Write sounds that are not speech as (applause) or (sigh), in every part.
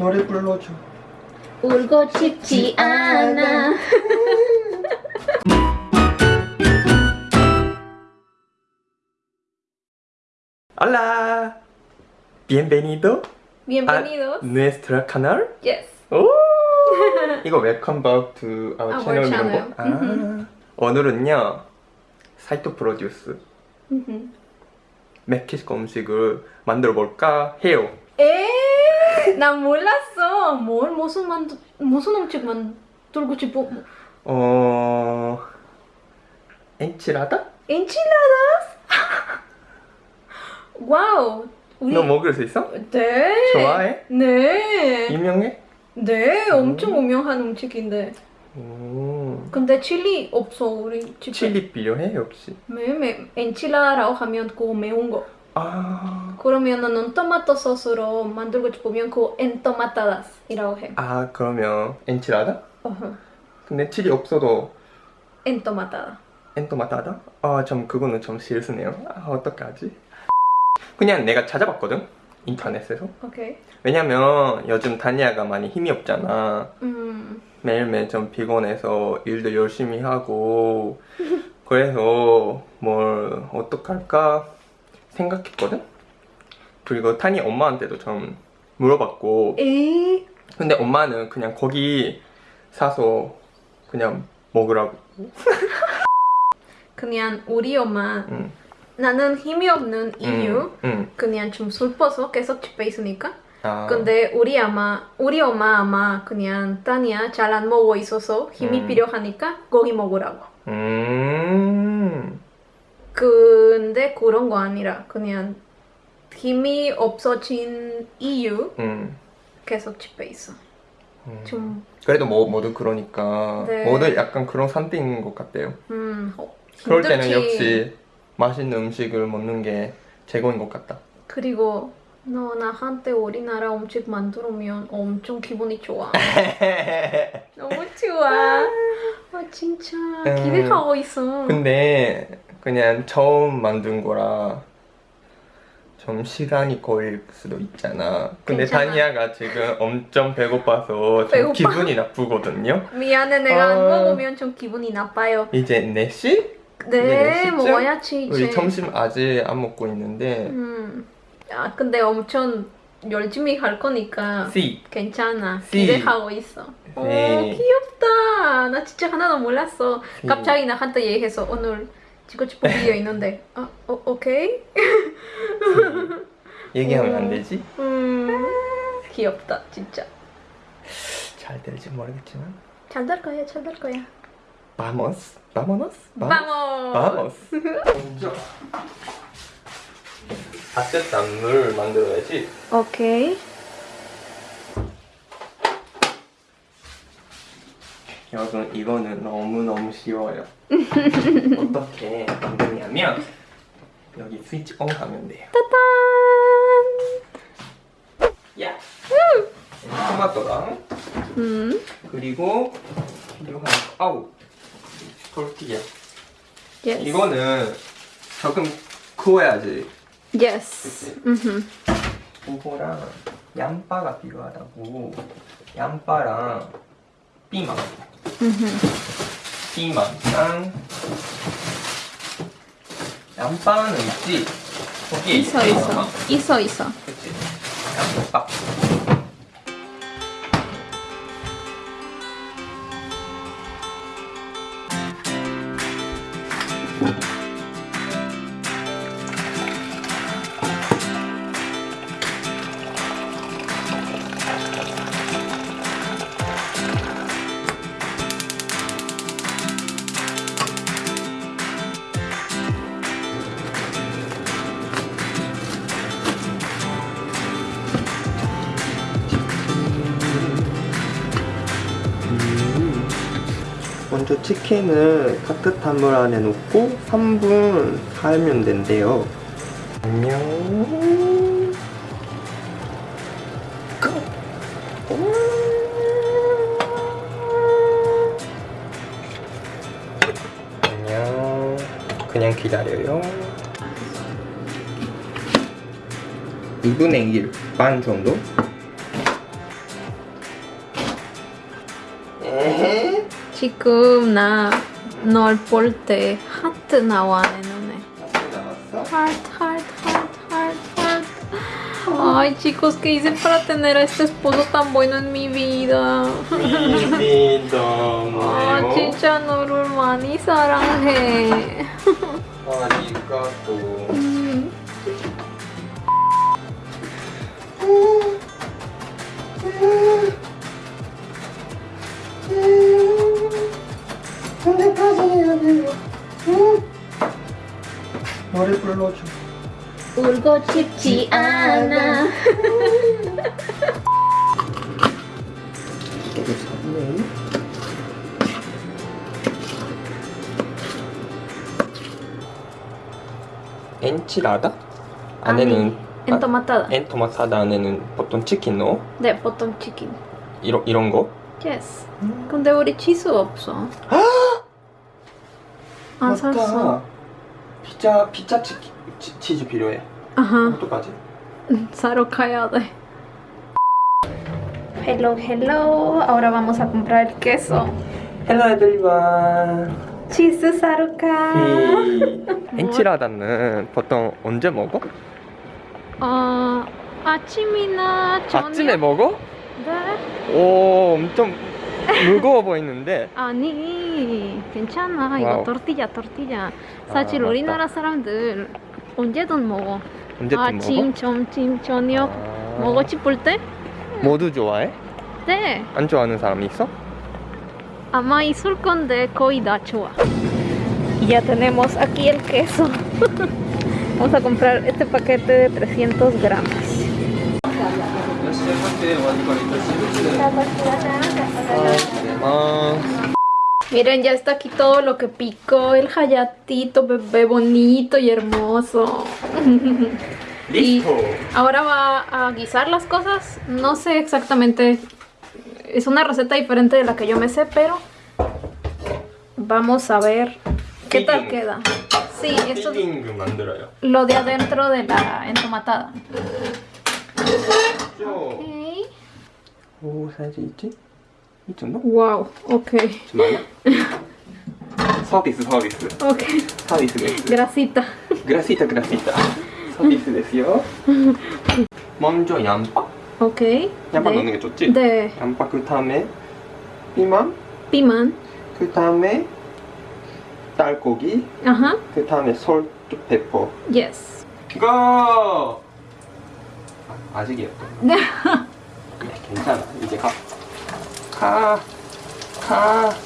노래 불러줘. 울고 싶지 않아. Hola. Bienvenido Bienvenidos. a nuestro canal. Yes. 오! 이거 welcome back to our, Our channel 이런. 거? 아. 오늘은요. 사이토 프로듀스 Mhm. 멕시코 음식을 만들어 볼까 해요. 에? 나 몰랐어. 뭘 무슨 만 무슨 음식 만들고 싶어? 어... enchilada? enchiladas? (laughs) wow. 우리 너 먹을 수 있어? 네. 좋아해? 네. 유명해? 네, 엄청 유명한 음식인데. 오. 근데 칠리 없어 우리 집에. 칠리 필요해 혹시? 매매 엔칠라라고 하면 그거 매운 거. 아... 그러면은 토마토 소스로 만들고 싶으면 그거 엔토마타다스이라고 해. 아 그러면 엔치라다? 어허. 근데 칠리 없어도 엔토마타다. 엔토마타다? 아, 좀 그거는 좀 실수네요. 아, 어떡하지? 그냥 내가 찾아봤거든? 인터넷에서. 오케이. 왜냐면 요즘 다니아가 많이 힘이 없잖아. 음. 매일매일 좀 피곤해서 일도 열심히 하고 (laughs) 그래서 뭘 어떡할까 생각했거든? 그리고 타니 엄마한테도 좀 물어봤고 에? 근데 엄마는 그냥 거기 사서 그냥 먹으라고 (laughs) 그냥 우리 엄마 응. 나는 힘이 없는 이유 응, 응. 그냥 좀 슬퍼서 계속 집에 있으니까. 아, 근데 우리 아마 우리 엄마 아마 그냥 따니야 잘 안 먹고 있어서 힘이 음. 필요하니까 고기 먹으라고. 음. 근데 그런 거 아니라 그냥 힘이 없어진 이유 음. 계속 집에 있어. 음. 좀 그래도 뭐, 모두 그러니까 네. 모두 약간 그런 상태인 것 같아요. 음, 어, 그럴 때는. 역시 맛있는 음식을 먹는 게 최고인 것 같다. 그리고 너 나한테 우리나라 음식 만들면 엄청 기분이 좋아. (laughs) 너무 좋아. 아 진짜 음. 기대하고 있어. 근데 그냥 처음 만든 거라 좀 시간이 걸릴 수도 있잖아. 근데 괜찮아. 다니아가 지금 엄청 배고파서 좀 배고파. 기분이 나쁘거든요. 미안해 내가 안 아. 먹으면 좀 기분이 나빠요. 이제 4시? 네 네, 진짜? 먹어야지 이제. 우리 점심 아직 안 먹고 있는데 음. 아 근데 엄청 열심히 할 거니까 C 괜찮아. 씨. 기대하고 있어. 오 네. 귀엽다. 나 진짜 하나도 몰랐어. 씨. 갑자기 나한테 얘기해서 오늘 싶은 비디오 있는데 아 어, 오케이. (laughs) 얘기하면 음. 안 되지? 음 귀엽다 진짜. 잘 될지 모르겠지만 잘 될 거야 잘 될 거야. Vamos, vámonos, Vamos. vamos. 먼저 따뜻한 물 만들어야지. 오케이. 여러분 이거는 너무 너무 쉬워요. (laughs) 어떻게 만드냐면 여기 스위치 온 하면 돼요. 따단. 야. 토마토랑 음. 그리고 필요한 거. 아우 tortilla. Yes. 이거는 조금 구워야지. Yes. 음. 그거랑 양파가 필요하다고. 양파랑 피망. 음. 피망랑 양파는 있지. 거기에 있어? 있어. 어, 있어 있어. 그치. 양파. 먼저 치킨을 따뜻한 물 안에 넣고 3분 삶으면 된대요. 안녕. 안녕. 그냥 기다려요. 2분의 1 반 정도? 에헤 지금 나 널 볼 때 하트 나와 내 눈에. Heart, heart, heart, heart, heart. Ay, chicos, ¿qué hice para tener a este esposo tan bueno en mi vida? 미미 너무 아, 진짜 너를 많이 사랑해. 아리가또 언제까지 해야 돼요? 응? 노래 불러줘 울고 싶지 않아. (laughs) 엔치라다? 안에는 아, Entomatada. 엔토마타다 안에는 보통 치킨 넣어? 네, 보통 치킨. 이런, 이런 거? Yes. 근데 우리 치즈 없어. 안 샀어. 피자 피자 치, 치, 치즈 필요해 아하. 어떡하지? 사러 가야 돼. Hello, hello. Ahora vamos a comprar queso. hello 에들리반 치즈 사러 가. enchilada는 보통 언제 먹어? 어, 아침이나 저녁. 아침에 먹어? 네. 오 엄청 무거워 보이는데 아니, 괜찮아. 이거 wow. tortilla, tortilla. 사실 아, 우리나라 사람들 언제든 먹어. 언제든 아침, 먹어? 점심, 저녁 아. 먹고 싶을 때? 모두 좋아해? 네. 안 좋아하는 사람 있어? 아마 있을 건데 거의 다 좋아. Ya tenemos aquí el queso. (laughs) Vamos a comprar este paquete de 300 gramos. Miren, ya está aquí todo lo que picó el hayatito, bebé bonito y hermoso. (laughs) ¡Listo! Ahora va a guisar las cosas. No sé exactamente... Es una receta diferente de la que yo me sé, pero... Vamos a ver qué tal queda. Sí, esto es lo de adentro de la entomatada. Okay. Uh, 이 정도? wow, 오케이. 잠깐만. (laughs) 서비스, 서비스. 오케이. 서비스 됐어. grasita. grasita, grasita. 서비스 됐어요. 먼저 양파. 오케이. 양파 네. 넣는 게 좋지? 네. 양파 그 다음에 피망. 피망. 그 다음에 닭고기. 아하. 그 다음에 salt pepper. yes. go! 아, 아직이었다. 네. 네, 괜찮아. 이제 가. 가, 가.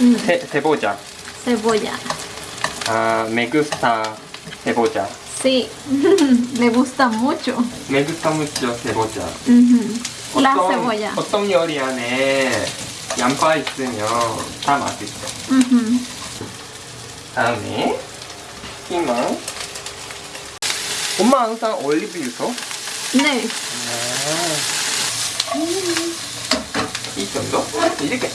Mm, ce, cebolla Cebolla. 아, me gusta (laughs) cebolla Sí. Le gusta mucho. 메구스타 무죠 세보자 Ujú. La cebolla. 어떤 요리 안에 양파 있으면 다 맛있어 Ujú. 다음에 피망 엄마 항상 올리브유 써? 네. 이 정도? 이렇게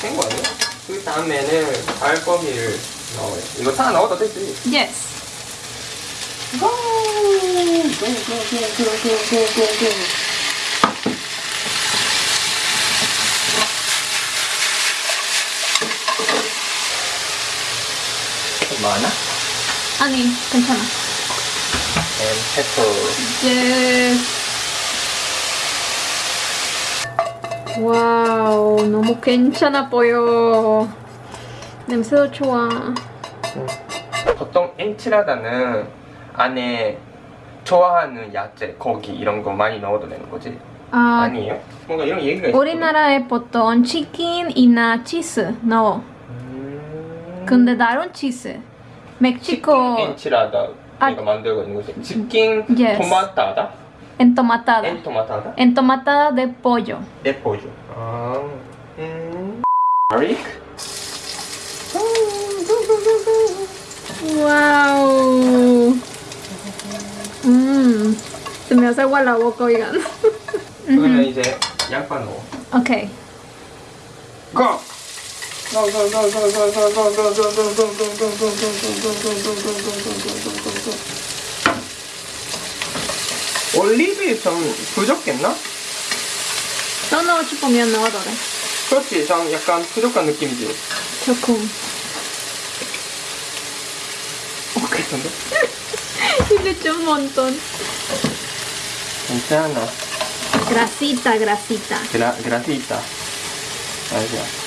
된거 아니야? 그 다음에는 알거기를 넣어요. 이거 다 넣어도 되지. Yes. 고! 고, 고, 고, 고, 고, 고, 고. 좀 많아? 아니, 괜찮아. And pepper. Yes. 와우, 너무 괜찮아 보여. 냄새도 좋아. 보통 엔치라다는 안에 좋아하는 야채, 고기 이런 거 많이 넣어도 되는 거지? 아, 아니에요? 뭔가 이런 얘기가 있어. 우리나라에 보통 치킨이나 치즈 넣어. 음... 근데 다른 치즈. 멕시코 치킨 엔치라다 아. 우리가 만들고 있는 거지. 치킨 Yes. 토마타다? entomatada. 엔토마타다? Entomatada de pollo. 내포주. 아, 음. 가릭? Wow. Mmm. Se me hace agua la boca, oigan. 그러면 이제 양파 넣어. Ok. 고! Go, 올리브유 좀 부족했나? 더 넣고 싶으면 돼. 그렇지 좀 약간 부족한 느낌이지 조금. 괜찮은데? (laughs) 이게 좀 몬톤. 괜찮아 Grasita, grasita. 그라, 그라시다 알죠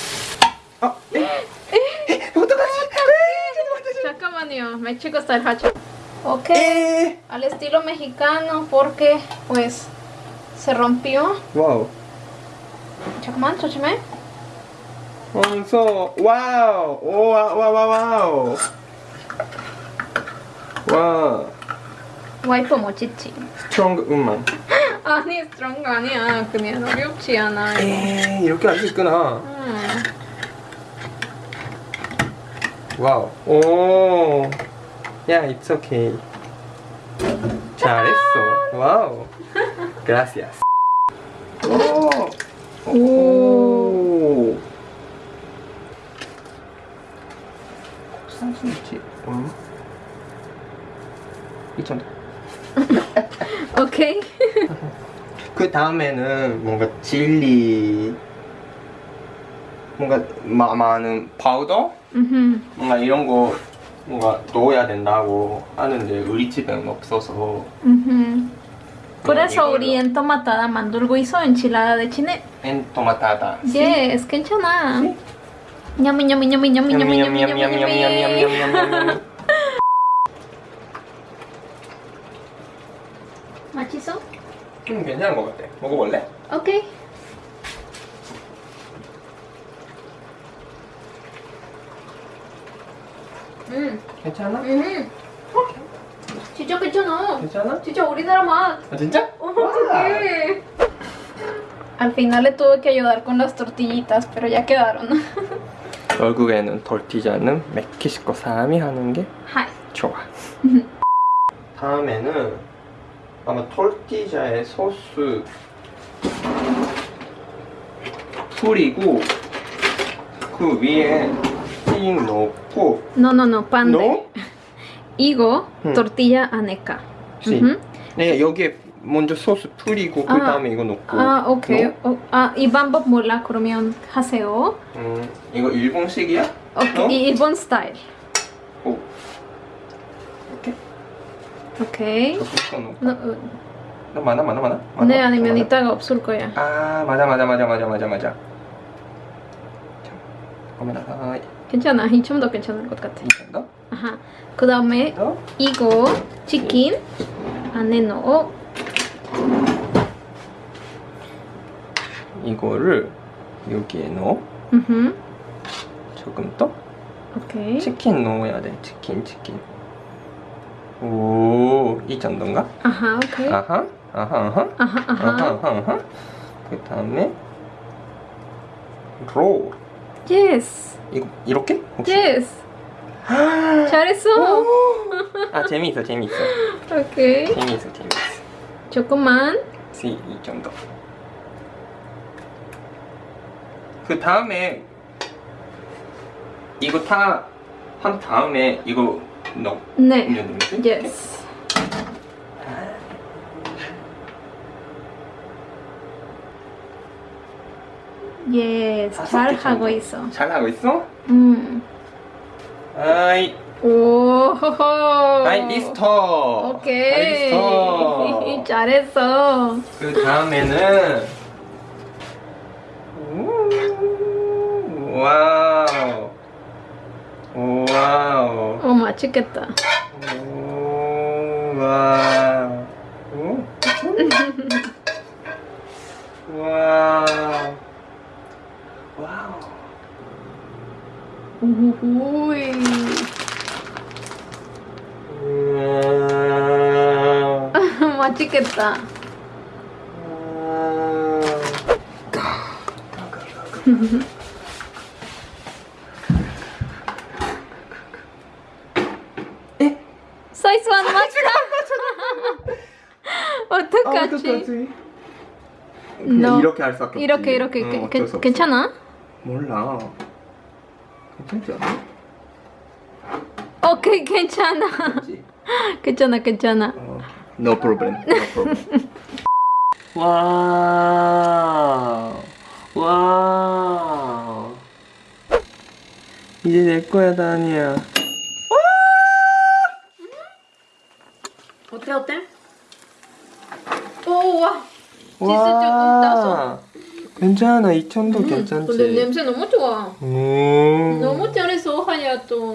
あえええ本当だえちょっと待って Chacamanio, me chico está hacha. Ok, eh. al estilo mexicano, porque pues se rompió. Wow. Chacman, chachime. So, wow. Oh, wow, wow, wow, wow. Wow. 와이퍼 멋지지? 스트롱 음만 아니 스트롱 아니야 그냥 어렵지 않아 이거. 에이 이렇게 할 수 있구나 와우 오 야, it's okay. 잘했어. 와우 gracias. 오 오. 이 정도 오케이. 그 다음에는 뭔가 칠리 뭔가 마, 많은 파우더 음흠. 뭔가 이런 거 뭔가 넣어야 된다고 하는데 우리 집에는 없어서 음흠. 이걸로. 우리 entomatada 만들고 있어 enchilada de chile. entomatada Yes, 괜찮아. 냠미 냠미 냠미 냠미 냠미 냠미 냠미 냠미. 냠냠냠냠냠냠냠냠냠냠 맛있어? 음 괜찮은 것 같아 먹어볼래? 오케이. 음, 괜찮아? 음. 진짜 괜찮아. 괜찮아? 진짜 우리나라 맛. 아 진짜? 어떡해. Al final le tuve que ayudar con las tortillitas, pero ya quedaron. (laughs) 결국에는 tortilla는 멕시코 사람이 하는 게 하이. 좋아. (laughs) 다음에는 아마 톨티자에 소스 뿌리고 그 위에 띵 넣고 No, no, no, pan de ¿No? higo, 음. tortilla aneca. 씨. Ujú. 네 여기에 먼저 소스 뿌리고 그 아. 다음에 이거 넣고 아, 오케이. 넣어? 어, 아, 이 방법 몰라. 그러면 하세요. 음 이거 일본식이야? 오케이. 너? 이 일본 스타일. 오 이렇게 오케이. No, 어, 너 많아 많아 많아? 많아? 네, 아니면 많아? 이따가 없을 거야. 아 맞아 맞아 맞아 맞아 맞아 맞아 자 고민하다 괜찮아. 이 좀 더 괜찮은 것 같아. 이 정도? 아하. 그 다음에 더? 이거 치킨 안에 넣어. 이거를 여기에 넣어 으흠. 조금 더 오케이. 치킨 넣어야 돼 치킨 치킨 오 이 정도인가? 아하, 오케이. 아하 아하 아하 아하, 아하 아하. 아하 아하 그 다음에 롤 yes. 이거 이렇게? 혹시? yes. (gasps) 잘했어. 아 재미있어 재미있어 오케이. 재미있어 재미있어 조금만. 이, 이 정도 그 다음에 이거 다 한 다음에 이거 넣어 네. 넣는 거지? yes. 다섯 잘. 하고 있어. 잘 하고 있어? 음. 아이 오. 아이 리스터 오케이. 아이 리스터 (laughs) 잘했어. 그 다음에는 우, 와우 와우 어 맛있겠다. 오, 와우 오? 와우 (laughs) 와우 오호이. 와우 맛있겠다. (laughs) 사이즈만 맞춰. (laughs) 어떡하지? 그냥 너- 이렇게 할 수밖에 없지 이렇게 이렇게 응, 수 없어. 괜찮아? 몰라. 괜찮지 않아? 어, 그, 괜찮아. (laughs) 괜찮아 괜찮아. 어, No problem, no problem. (laughs) 와우. 와우. 이제 내 거야 다니야. 어때 어때? 오와. 진짜 조금 따서. 괜찮아 이 정도 음, 괜찮지. 근데 냄새 너무 좋아. 음. 너무 잘했어 하야또.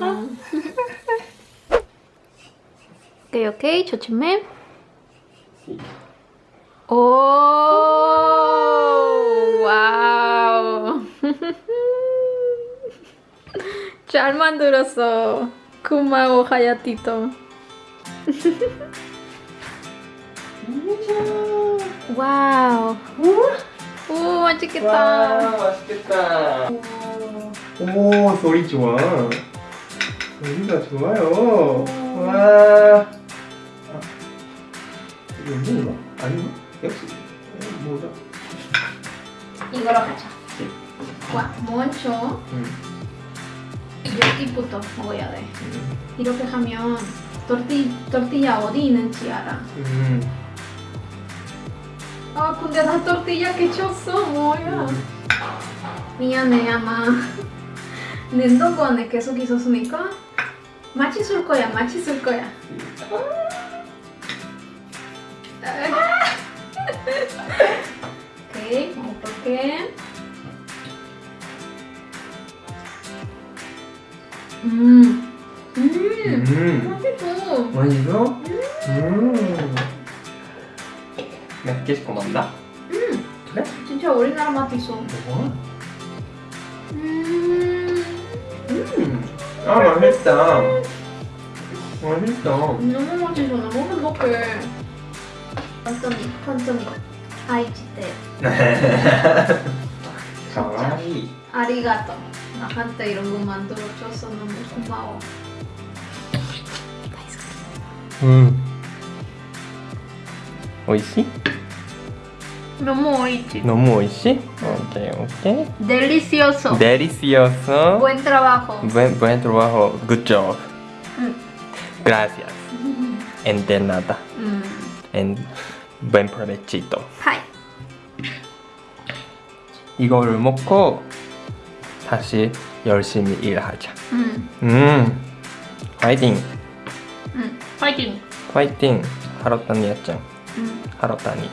오케이 오케이. 조심해 오. 와우. (laughs) 잘 만들었어. 고마워 하야티토 (laughs) wow 오 맛있겠다. 와 맛있겠다. 오 소리 좋아. 소리가 좋아요. 와. 아, 이거 뭔가? 아닌가? 역시. 뭐죠? 이거로 하자. 와 먼저 음. 여기부터 먹어야 돼. 이렇게 하면 torti, tortilla 어디 있는지 알아? 음. 아 근데 나 tortilla 깨쳤어 뭐야 미안해 아마 냉동고 안에 계속 있었으니까 맛있을 거야 맛있을 거야 오케이 먹어볼게 음, 음, 음. 맛있어. 맛있어? 음. 몇 개씩 고만다? 음, 그래? 진짜 우리나라 맛 있어. 음, 음. 아 맛있다. 맛있다. 너무 맛있어. 너무 행복해. 완전히, 완전히. 아이치테. 가와이. 아리가또. 나한테 이런 거 만들어줘서 너무 고마워. 음. 오이시? 너무 오이치. 너무 오이시? 오케이 오케이. Delicioso. Delicioso. Buen trabajo. Buen, buen trabajo. Good job. 음. Gracias. En de nada. 음. En buen provechito. 하이. 이거를 먹고 다시 열심히 일하자. 음. 음. 화이팅. 음. 파이팅. 화이팅. 하루 다니였죠. 음. 하루 다니.